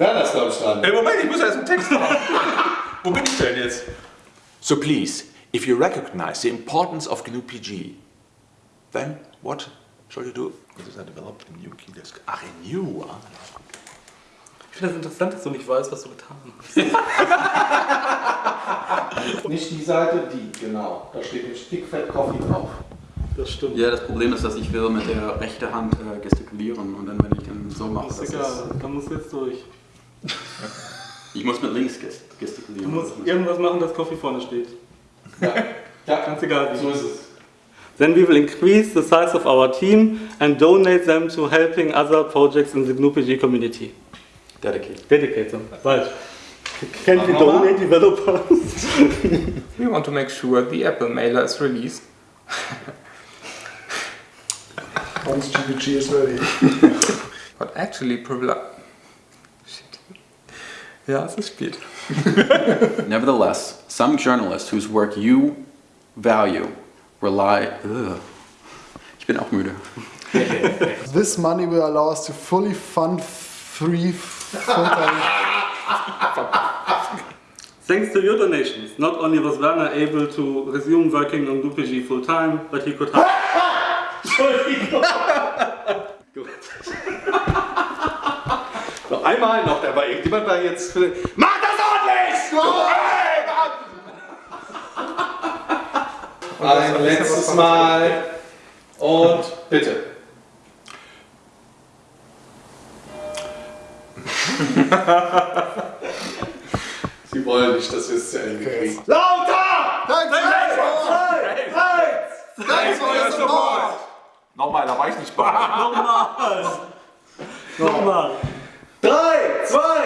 Werner ist, glaube ich, dran. Ey, Moment, ich muss erst einen Text machen. Wo bin ich denn jetzt? So please, if you recognize the importance of GNU PG, then what shall you do? This is developed in new key desk. Ach, renew. Ah. Ich finde das interessant, dass du nicht weißt, was du getan hast. Nicht die Seite, die, genau. Da steht mit Stickfett Coffee drauf. Das stimmt. Ja, das Problem ist, dass ich will mit der rechten Hand äh, gestikulieren und dann, wenn ich dann so mache, ist das egal, da musst du jetzt durch. Ich muss mit links gest Du gestikulieren. musst irgendwas machen, dass Coffee vorne steht. Ja, ja Ganz egal wie. so ist es. Then we will increase the size of our team and donate them to helping other projects in the GNU-PG community. Dedicate. Dedicate them. Falsch. Can't we donate developers? We want to make sure the Apple mailer is released. Once GPG is ready. But actually. Ja, es ist spät. Nevertheless, some journalists whose work you value rely. Ugh. Ich bin auch müde. This money will allow us to fully fund free full-time. Thanks to your donations, not only was Werner able to resume working on GNU-PG full time, but he could have... Entschuldigung. Einmal, noch, da war irgendjemand war jetzt. Für... Mach das ordentlich! Ein letztes Mal. Und bitte. Sie wollen nicht, dass wir es zu Ende kriegen. Lauter! Thanks, Eins! Thanks for your support! Nochmal, da war ich nicht bei. Nochmal. Nochmal. 3, 2,